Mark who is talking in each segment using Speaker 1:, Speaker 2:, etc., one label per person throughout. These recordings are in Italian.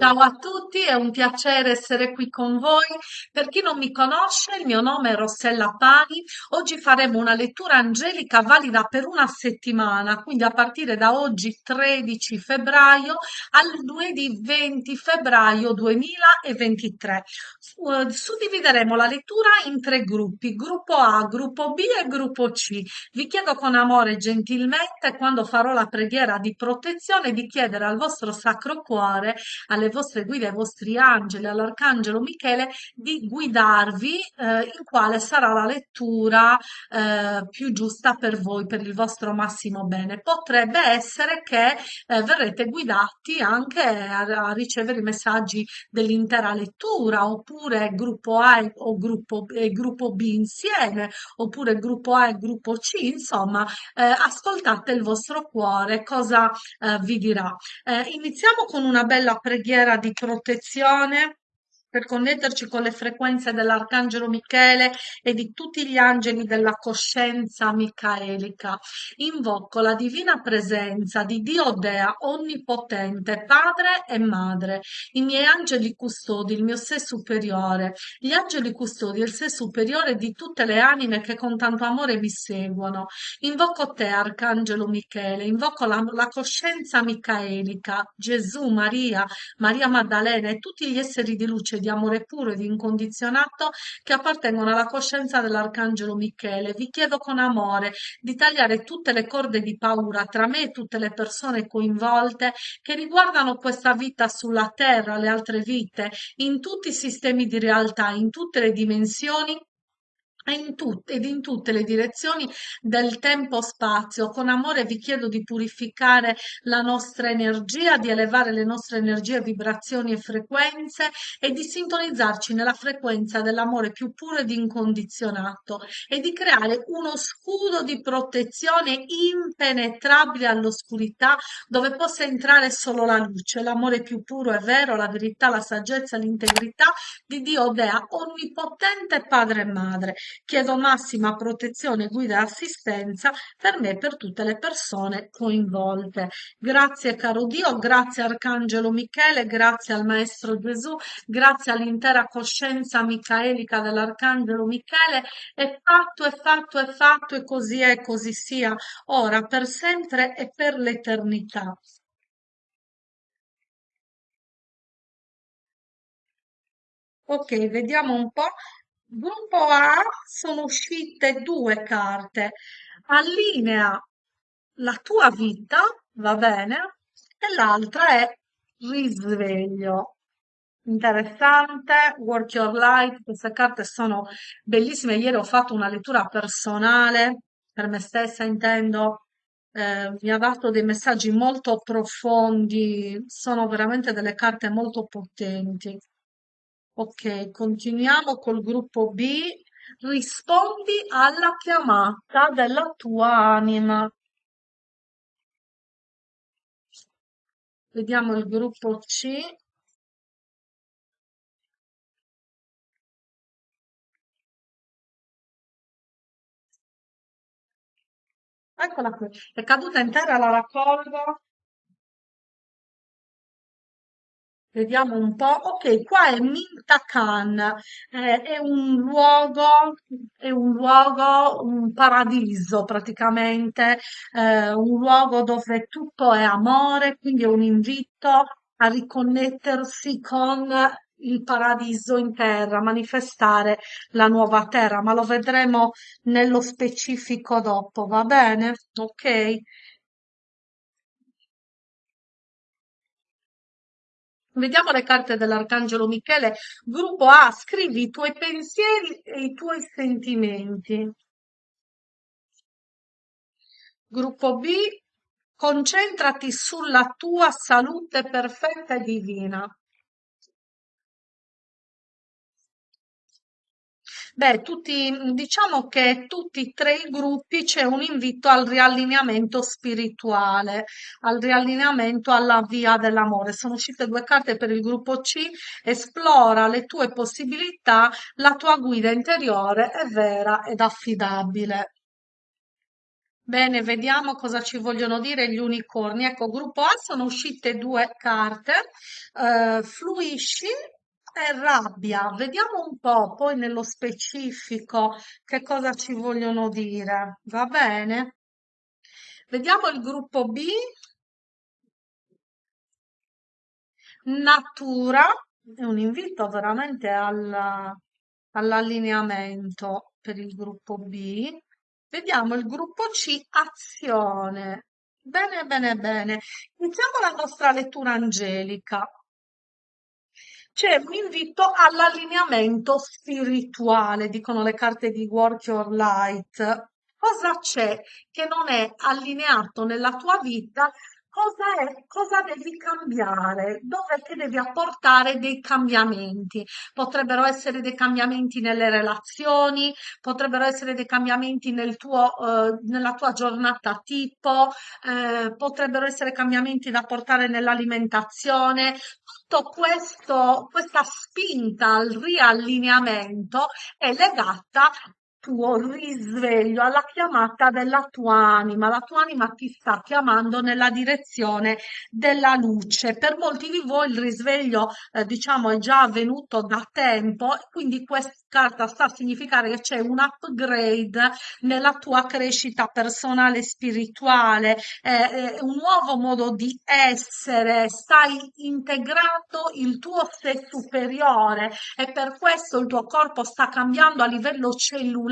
Speaker 1: Ciao a tutti, è un piacere essere qui con voi. Per chi non mi conosce, il mio nome è Rossella Pani. Oggi faremo una lettura angelica valida per una settimana, quindi a partire da oggi 13 febbraio al lunedì 20 febbraio 2023. Su- eh, Suddivideremo la lettura in tre gruppi, gruppo A, gruppo B e gruppo C. Vi chiedo con amore e gentilmente, quando farò la preghiera di protezione, di chiedere al vostro Sacro Cuore alle vostre guide, ai vostri angeli, all'arcangelo Michele di guidarvi eh, in quale sarà la lettura eh, più giusta per voi, per il vostro massimo bene. Potrebbe essere che eh, verrete guidati anche a, a ricevere i messaggi dell'intera lettura, oppure gruppo A e- o gruppo, e gruppo B insieme, oppure gruppo A e gruppo C, insomma, eh, ascoltate il vostro cuore, cosa eh, vi dirà. Eh, iniziamo con una bella preghiera di protezione per connetterci con le frequenze dell'Arcangelo Michele e di tutti gli angeli della coscienza micaelica. Invoco la divina presenza di Dio Dea Onnipotente, Padre e Madre, i miei angeli custodi, il mio sé superiore, gli angeli custodi il sé superiore di tutte le anime che con tanto amore mi seguono. Invoco te, Arcangelo Michele, invoco la, la coscienza micaelica, Gesù, Maria, Maria Maddalena e tutti gli esseri di luce, di amore puro e di incondizionato che appartengono alla coscienza dell'Arcangelo Michele. Vi chiedo con amore di tagliare tutte le corde di paura tra me e tutte le persone coinvolte che riguardano questa vita sulla Terra, le altre vite, in tutti i sistemi di realtà, in tutte le dimensioni in tut- ed in tutte le direzioni del tempo-spazio. Con amore vi chiedo di purificare la nostra energia, di elevare le nostre energie, vibrazioni e frequenze e di sintonizzarci nella frequenza dell'amore più puro ed incondizionato e di creare uno scudo di protezione impenetrabile all'oscurità dove possa entrare solo la luce, l'amore più puro e vero, la verità, la saggezza, l'integrità di Dio Dea, onnipotente Padre e Madre. Chiedo massima protezione, guida e assistenza per me e per tutte le persone coinvolte. Grazie caro Dio, grazie Arcangelo Michele, grazie al Maestro Gesù, grazie all'intera coscienza micaelica dell'Arcangelo Michele. È fatto, è fatto, è fatto e così è, così sia, ora, per sempre e per l'eternità. Ok, vediamo un po'. Gruppo A sono uscite due carte. Allinea la tua vita, va bene? E l'altra è risveglio. Interessante, Work Your Life, queste carte sono bellissime. Ieri ho fatto una lettura personale, per me stessa intendo, eh, mi ha dato dei messaggi molto profondi, sono veramente delle carte molto potenti. Ok, continuiamo col gruppo B. Rispondi alla chiamata della tua anima. Vediamo il gruppo C. Eccola qui. È caduta in terra, la raccolgo. Vediamo un po'. Ok, qua è Minta Khan, eh, è un luogo, è un luogo, un paradiso praticamente, eh, un luogo dove tutto è amore, quindi è un invito a riconnettersi con il paradiso in terra, manifestare la nuova terra, ma lo vedremo nello specifico dopo, va bene? Ok? Vediamo le carte dell'Arcangelo Michele. Gruppo A, scrivi i tuoi pensieri e i tuoi sentimenti. Gruppo B, concentrati sulla tua salute perfetta e divina. Beh, tutti, diciamo che tutti e tre i gruppi c'è un invito al riallineamento spirituale, al riallineamento alla via dell'amore. Sono uscite due carte per il gruppo C, esplora le tue possibilità, la tua guida interiore è vera ed affidabile. Bene, vediamo cosa ci vogliono dire gli unicorni. Ecco, gruppo A sono uscite due carte, eh, fluisci e rabbia. Vediamo un po' poi nello specifico che cosa ci vogliono dire. Va bene? Vediamo il gruppo B, natura, è un invito veramente al- all'allineamento per il gruppo B. Vediamo il gruppo C, azione. Bene, bene, bene. Iniziamo la nostra lettura angelica. C'è un invito all'allineamento spirituale, dicono le carte di Work Your Light. Cosa c'è che non è allineato nella tua vita? Cosa è, cosa devi cambiare? Dove ti devi apportare dei cambiamenti? Potrebbero essere dei cambiamenti nelle relazioni, potrebbero essere dei cambiamenti nel tuo, eh, nella tua giornata tipo, eh, potrebbero essere cambiamenti da portare nell'alimentazione, tutto questo, questa spinta al riallineamento è legata tuo risveglio, alla chiamata della tua anima. La tua anima ti sta chiamando nella direzione della luce. Per molti di voi il risveglio, eh, diciamo, è già avvenuto da tempo, quindi questa carta sta a significare che c'è un upgrade nella tua crescita personale spirituale, eh, è un nuovo modo di essere, stai integrando il tuo sé superiore e per questo il tuo corpo sta cambiando a livello cellulare,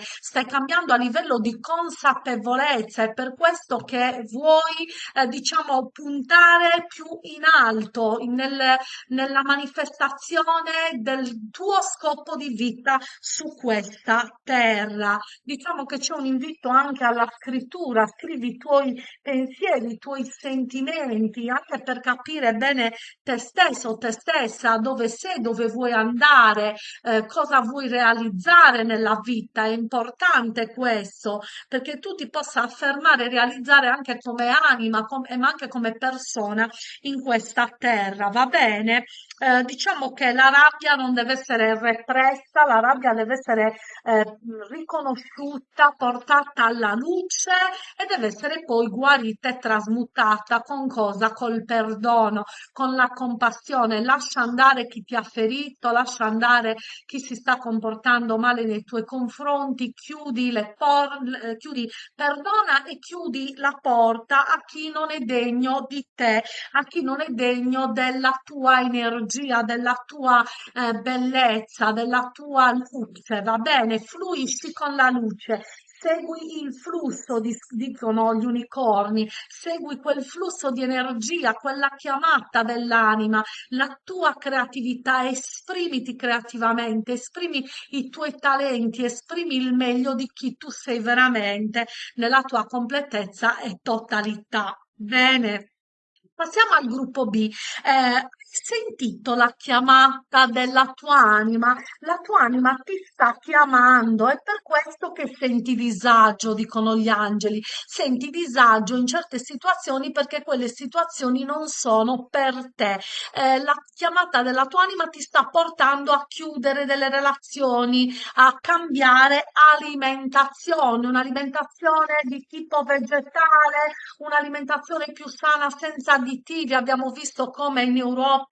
Speaker 1: stai cambiando a livello di consapevolezza, è per questo che vuoi, eh, diciamo, puntare più in alto nel- nella manifestazione del tuo scopo di vita su questa terra. Diciamo che c'è un invito anche alla scrittura, scrivi i tuoi pensieri, i tuoi sentimenti, anche per capire bene te stesso, te stessa, dove sei, dove vuoi andare, eh, cosa vuoi realizzare nella vita. È importante questo perché tu ti possa affermare e realizzare anche come anima, com- ma anche come persona in questa terra. Va bene? Eh, diciamo che la rabbia non deve essere repressa, la rabbia deve essere eh, riconosciuta, portata alla luce e deve essere poi guarita e trasmutata con cosa? Col perdono, con la compassione. Lascia andare chi ti ha ferito, lascia andare chi si sta comportando male nei tuoi confronti, chiudi le porte, chiudi, perdona e chiudi la porta a chi non è degno di te, a chi non è degno della tua energia, della tua eh, bellezza, della tua luce, va bene? Fluisci con la luce. Segui il flusso, dicono gli unicorni, segui quel flusso di energia, quella chiamata dell'anima, la tua creatività, esprimiti creativamente, esprimi i tuoi talenti, esprimi il meglio di chi tu sei veramente nella tua completezza e totalità. Bene. Passiamo al gruppo B. Eh, sentito la chiamata della tua anima? La tua anima ti sta chiamando, è per questo che senti disagio, dicono gli angeli. Senti disagio in certe situazioni perché quelle situazioni non sono per te. Eh, la chiamata della tua anima ti sta portando a chiudere delle relazioni, a cambiare alimentazione, un'alimentazione di tipo vegetale, un'alimentazione più sana senza additivi. Abbiamo visto come in Europa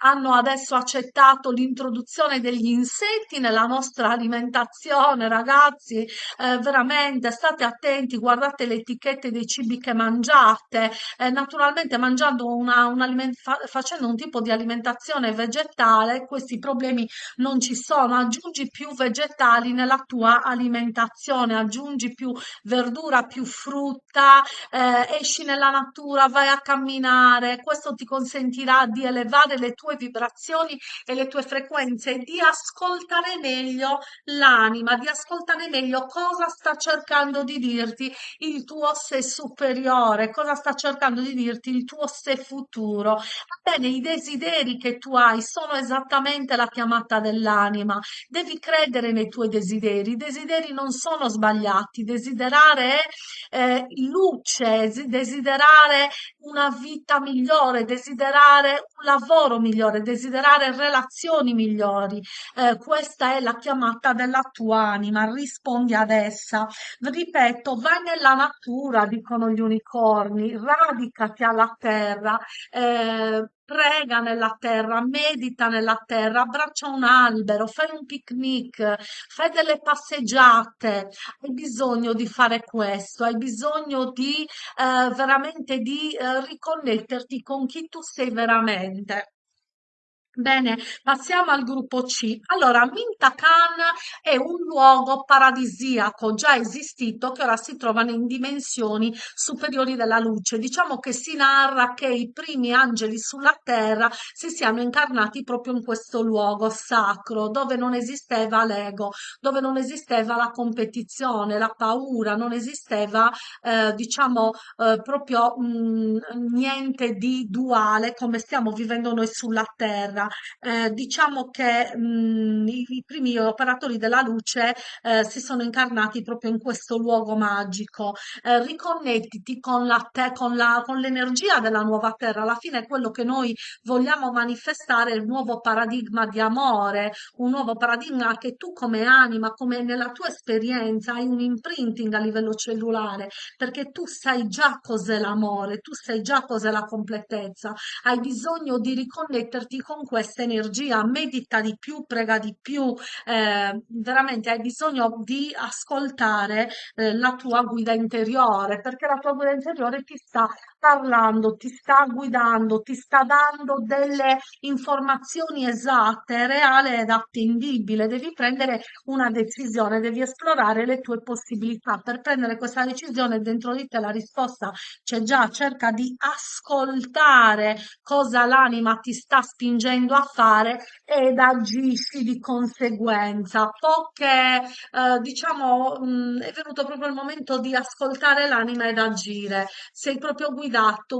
Speaker 1: hanno adesso accettato l'introduzione degli insetti nella nostra alimentazione, ragazzi. Eh, veramente state attenti, guardate le etichette dei cibi che mangiate. Eh, naturalmente mangiando una, un fa- facendo un tipo di alimentazione vegetale, questi problemi non ci sono. Aggiungi più vegetali nella tua alimentazione, aggiungi più verdura, più frutta, eh, esci nella natura, vai a camminare, questo ti consentirà di elevare le tue vibrazioni e le tue frequenze, di ascoltare meglio l'anima, di ascoltare meglio cosa sta cercando di dirti il tuo sé superiore, cosa sta cercando di dirti il tuo sé futuro. Bene, i desideri che tu hai sono esattamente la chiamata dell'anima. Devi credere nei tuoi desideri. I desideri non sono sbagliati. Desiderare eh, luce, desiderare una vita migliore, desiderare un lavoro migliore, desiderare relazioni migliori. Eh, questa è la chiamata della tua anima, rispondi ad essa. Ripeto, vai nella natura, dicono gli unicorni, radicati alla terra, eh, prega nella terra, medita nella terra, abbraccia un albero, fai un picnic, fai delle passeggiate. Hai bisogno di fare questo, hai bisogno di eh, veramente di eh, riconnetterti con chi tu sei veramente. Bene, passiamo al gruppo C. Allora, Minta Khan è un luogo paradisiaco già esistito che ora si trovano in dimensioni superiori della luce. Diciamo che si narra che i primi angeli sulla terra si siano incarnati proprio in questo luogo sacro, dove non esisteva l'ego, dove non esisteva la competizione, la paura, non esisteva, eh, diciamo, eh, proprio mh, niente di duale come stiamo vivendo noi sulla terra eh, diciamo che mh, i, i primi operatori della luce eh, si sono incarnati proprio in questo luogo magico. Eh, riconnettiti con la te, con la, con l'energia della nuova terra. Alla fine quello che noi vogliamo manifestare è il nuovo paradigma di amore, un nuovo paradigma che tu come anima, come nella tua esperienza, hai un imprinting a livello cellulare, perché tu sai già cos'è l'amore, tu sai già cos'è la completezza, hai bisogno di riconnetterti con questa energia, medita di più, prega di più, eh, veramente hai bisogno di ascoltare eh, la tua guida interiore, perché la tua guida interiore ti sta parlando, ti sta guidando, ti sta dando delle informazioni esatte, reale ed attendibile. Devi prendere una decisione, devi esplorare le tue possibilità. Per prendere questa decisione dentro di te la risposta c'è già, cerca di ascoltare cosa l'anima ti sta spingendo a fare ed agisci di conseguenza. Poche, eh, diciamo, mh, è venuto proprio il momento di ascoltare l'anima ed agire. Sei proprio guidato,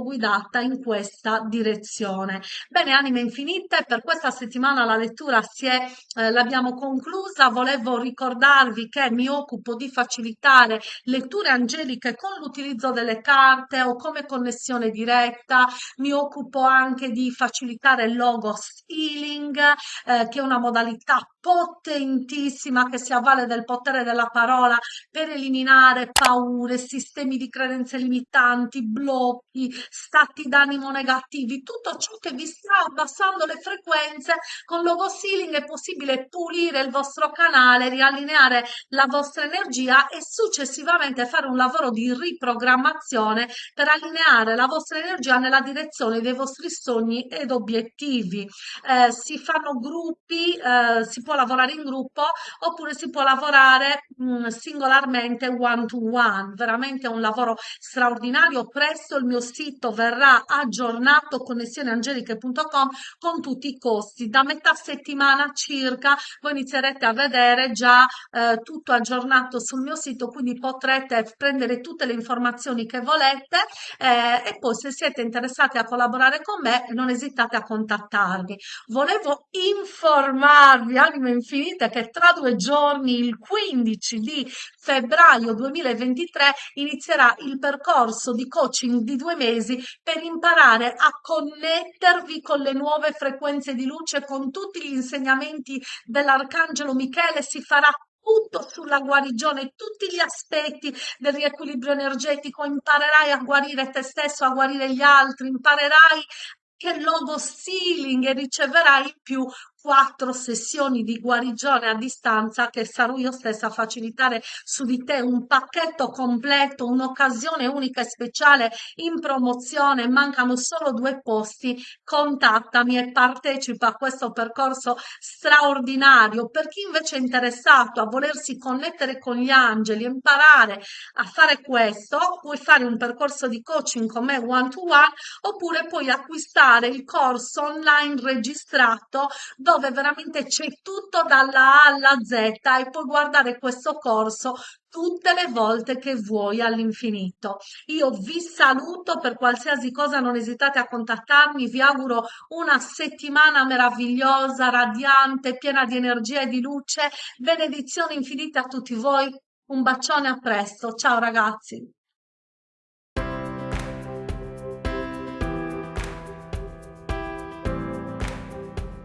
Speaker 1: guidata in questa direzione. Bene, anime infinite, per questa settimana la lettura si è, eh, l'abbiamo conclusa. Volevo ricordarvi che mi occupo di facilitare letture angeliche con l'utilizzo delle carte o come connessione diretta. Mi occupo anche di facilitare il logos healing, eh, che è una modalità potentissima che si avvale del potere della parola per eliminare paure, sistemi di credenze limitanti, blocchi, stati d'animo negativi, tutto ciò che vi sta abbassando le frequenze. Con Logo Healing è possibile pulire il vostro canale, riallineare la vostra energia e successivamente fare un lavoro di riprogrammazione per allineare la vostra energia nella direzione dei vostri sogni ed obiettivi eh, si fanno gruppi, eh, si può lavorare in gruppo oppure si può lavorare mh, mm, singolarmente one to one. Veramente è un lavoro straordinario. Presto il mio sito verrà aggiornato connessioneangeliche.com con tutti i costi. Da metà settimana circa voi inizierete a vedere già eh, tutto aggiornato sul mio sito, quindi potrete prendere tutte le informazioni che volete eh, e poi se siete interessati a collaborare con me non esitate a contattarmi. Volevo informarvi, anima infinita, che tra due giorni, il 15 di febbraio 2023, inizierà il percorso di coaching di due mesi per imparare a connettervi con le nuove frequenze di luce, con tutti gli insegnamenti dell'Arcangelo Michele. Si farà tutto sulla guarigione, tutti gli aspetti del riequilibrio energetico, imparerai a guarire te stesso, a guarire gli altri, imparerai che logo stealing e riceverai in più quattro sessioni di guarigione a distanza che sarò io stessa a facilitare su di te un pacchetto completo, un'occasione unica e speciale in promozione, mancano solo due posti, contattami e partecipa a questo percorso straordinario. Per chi invece è interessato a volersi connettere con gli angeli, imparare a fare questo, puoi fare un percorso di coaching con me one to one oppure puoi acquistare il corso online registrato dove dove veramente c'è tutto dalla A alla Z e puoi guardare questo corso tutte le volte che vuoi all'infinito. Io vi saluto per qualsiasi cosa, non esitate a contattarmi, vi auguro una settimana meravigliosa, radiante, piena di energia e di luce. Benedizioni infinite a tutti voi. Un bacione a presto. Ciao ragazzi.